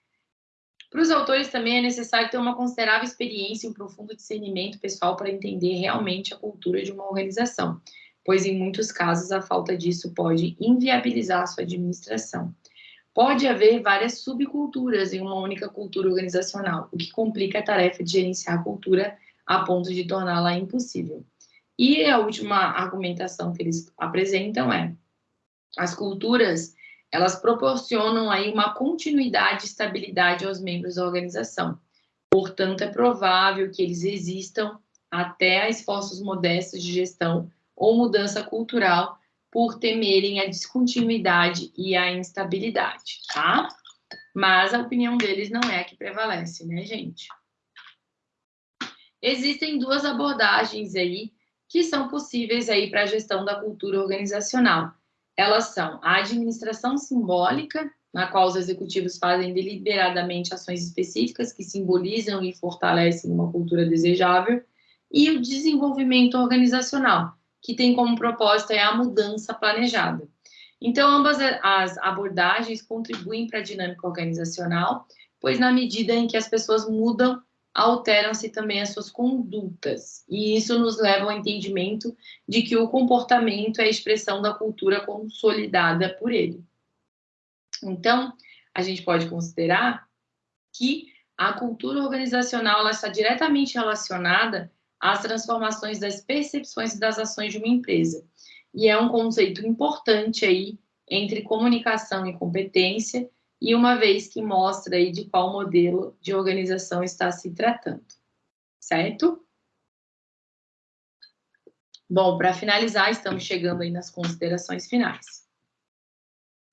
Para os autores também é necessário ter uma considerável experiência e um profundo discernimento pessoal para entender realmente a cultura de uma organização, pois em muitos casos a falta disso pode inviabilizar a sua administração. Pode haver várias subculturas em uma única cultura organizacional, o que complica a tarefa de gerenciar a cultura a ponto de torná-la impossível. E a última argumentação que eles apresentam é: as culturas elas proporcionam aí uma continuidade e estabilidade aos membros da organização. Portanto, é provável que eles existam até a esforços modestos de gestão ou mudança cultural por temerem a descontinuidade e a instabilidade, tá? Mas a opinião deles não é a que prevalece, né, gente? Existem duas abordagens aí que são possíveis aí para a gestão da cultura organizacional elas são a administração simbólica, na qual os executivos fazem deliberadamente ações específicas que simbolizam e fortalecem uma cultura desejável, e o desenvolvimento organizacional, que tem como propósito é a mudança planejada. Então, ambas as abordagens contribuem para a dinâmica organizacional, pois na medida em que as pessoas mudam alteram-se também as suas condutas. E isso nos leva ao entendimento de que o comportamento é a expressão da cultura consolidada por ele. Então, a gente pode considerar que a cultura organizacional está diretamente relacionada às transformações das percepções e das ações de uma empresa. E é um conceito importante aí entre comunicação e competência, e uma vez que mostra aí de qual modelo de organização está se tratando, certo? Bom, para finalizar, estamos chegando aí nas considerações finais.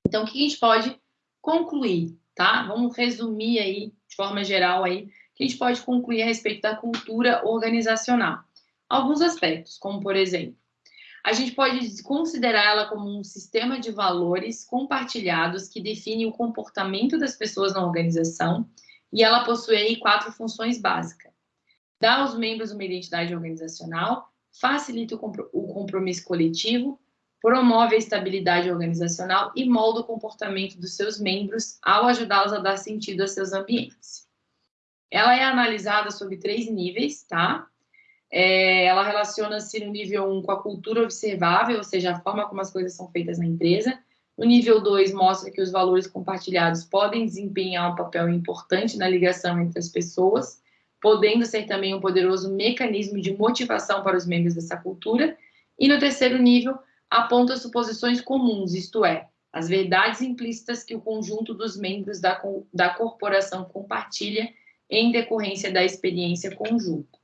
Então, o que a gente pode concluir, tá? Vamos resumir aí, de forma geral aí, a gente pode concluir a respeito da cultura organizacional. Alguns aspectos, como por exemplo, a gente pode considerar ela como um sistema de valores compartilhados que define o comportamento das pessoas na organização e ela possui quatro funções básicas. Dá aos membros uma identidade organizacional, facilita o compromisso coletivo, promove a estabilidade organizacional e molda o comportamento dos seus membros ao ajudá-los a dar sentido a seus ambientes. Ela é analisada sobre três níveis, tá? É, ela relaciona-se no nível 1 com a cultura observável, ou seja, a forma como as coisas são feitas na empresa. No nível 2, mostra que os valores compartilhados podem desempenhar um papel importante na ligação entre as pessoas, podendo ser também um poderoso mecanismo de motivação para os membros dessa cultura. E no terceiro nível, aponta suposições comuns, isto é, as verdades implícitas que o conjunto dos membros da, da corporação compartilha em decorrência da experiência conjunta.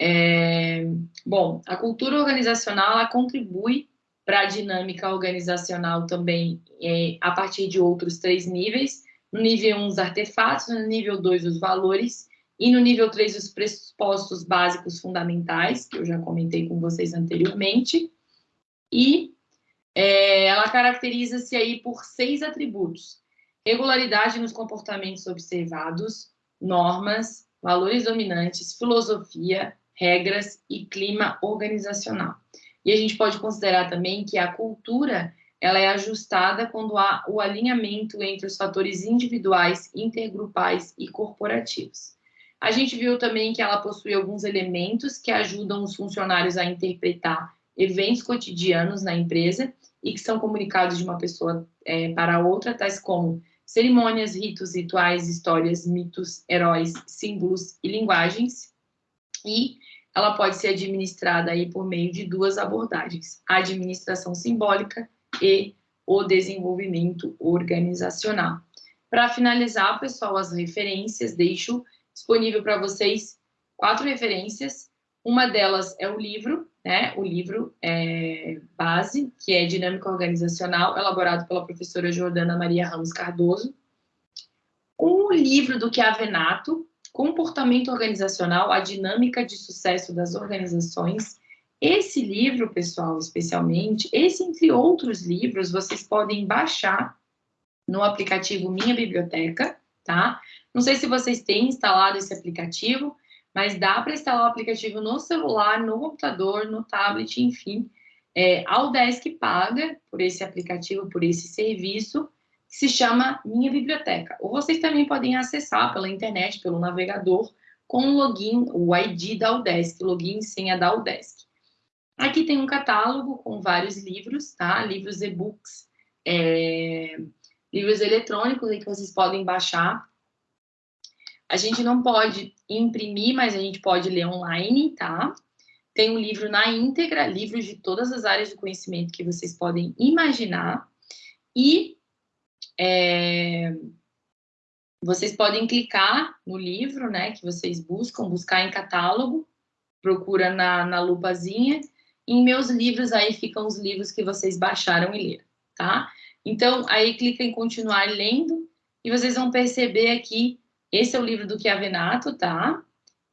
É, bom, a cultura organizacional ela contribui para a dinâmica organizacional também é, a partir de outros três níveis. No nível 1, os artefatos, no nível 2, os valores, e no nível 3, os pressupostos básicos fundamentais, que eu já comentei com vocês anteriormente. E é, ela caracteriza-se aí por seis atributos. Regularidade nos comportamentos observados, normas, valores dominantes, filosofia, regras e clima organizacional. E a gente pode considerar também que a cultura ela é ajustada quando há o alinhamento entre os fatores individuais, intergrupais e corporativos. A gente viu também que ela possui alguns elementos que ajudam os funcionários a interpretar eventos cotidianos na empresa e que são comunicados de uma pessoa é, para outra, tais como cerimônias, ritos, rituais, histórias, mitos, heróis, símbolos e linguagens. E ela pode ser administrada aí por meio de duas abordagens: a administração simbólica e o desenvolvimento organizacional. Para finalizar, pessoal, as referências, deixo disponível para vocês quatro referências. Uma delas é o livro, né? O livro é, base, que é Dinâmica Organizacional, elaborado pela professora Jordana Maria Ramos Cardoso. Um livro do Chiavenato, Comportamento Organizacional, a Dinâmica de Sucesso das Organizações. Esse livro, pessoal, especialmente, esse entre outros livros, vocês podem baixar no aplicativo Minha Biblioteca, tá? Não sei se vocês têm instalado esse aplicativo, mas dá para instalar o aplicativo no celular, no computador, no tablet, enfim. É, a Udesc paga por esse aplicativo, por esse serviço, que se chama Minha Biblioteca. Ou vocês também podem acessar pela internet, pelo navegador, com o login, o ID da Udesc, login e senha da Udesc. Aqui tem um catálogo com vários livros, tá? Livros e-books, é, livros eletrônicos aí que vocês podem baixar a gente não pode imprimir, mas a gente pode ler online, tá? Tem um livro na íntegra, livros de todas as áreas do conhecimento que vocês podem imaginar. E é, vocês podem clicar no livro, né, que vocês buscam, buscar em catálogo, procura na, na lupazinha. Em meus livros, aí ficam os livros que vocês baixaram e leram, tá? Então, aí clica em continuar lendo e vocês vão perceber aqui esse é o livro do Chiavenato, tá?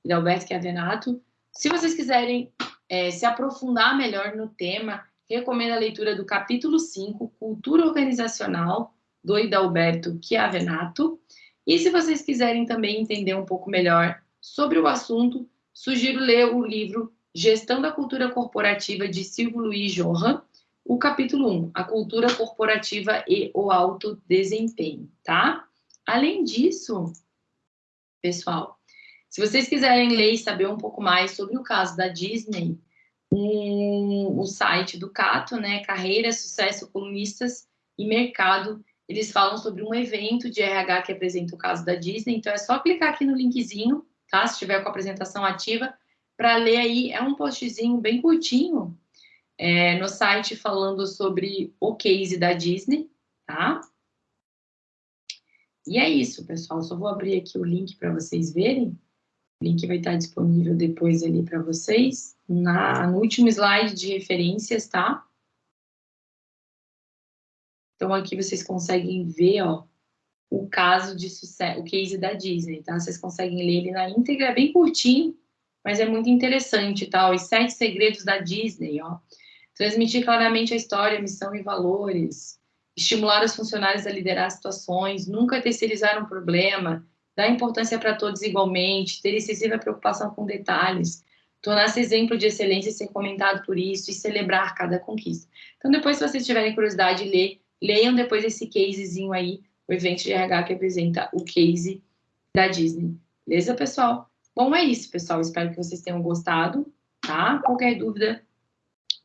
De Alberto Chiavenato. Se vocês quiserem é, se aprofundar melhor no tema, recomendo a leitura do capítulo 5, Cultura Organizacional, do Idalberto Chiavenato. E se vocês quiserem também entender um pouco melhor sobre o assunto, sugiro ler o livro Gestão da Cultura Corporativa de Silvio Luiz Johan, o capítulo 1, A Cultura Corporativa e o Alto Desempenho, tá? Além disso, pessoal. Se vocês quiserem ler e saber um pouco mais sobre o caso da Disney, um, o site do Cato, né, Carreira, Sucesso, Colunistas e Mercado, eles falam sobre um evento de RH que apresenta o caso da Disney, então é só clicar aqui no linkzinho, tá? Se tiver com a apresentação ativa, para ler aí, é um postzinho bem curtinho é, no site falando sobre o case da Disney, tá? E é isso, pessoal. Só vou abrir aqui o link para vocês verem. O link vai estar disponível depois ali para vocês. Na, no último slide de referências, tá? Então, aqui vocês conseguem ver, ó, o caso de sucesso, o case da Disney, tá? Vocês conseguem ler ele na íntegra, é bem curtinho, mas é muito interessante, tá? Os sete segredos da Disney, ó. Transmitir claramente a história, missão e valores, estimular os funcionários a liderar situações, nunca terceirizar um problema, dar importância para todos igualmente, ter excessiva preocupação com detalhes, tornar-se exemplo de excelência e ser comentado por isso e celebrar cada conquista. Então, depois, se vocês tiverem curiosidade de ler, leiam depois esse casezinho aí, o evento de RH que apresenta o case da Disney. Beleza, pessoal? Bom, é isso, pessoal. Espero que vocês tenham gostado, tá? Qualquer dúvida,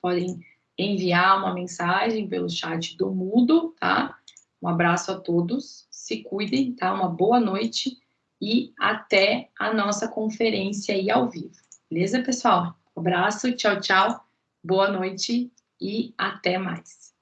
podem enviar uma mensagem pelo chat do Mudo, tá? Um abraço a todos, se cuidem, tá? Uma boa noite e até a nossa conferência aí ao vivo. Beleza, pessoal? Um abraço, tchau, tchau, boa noite e até mais.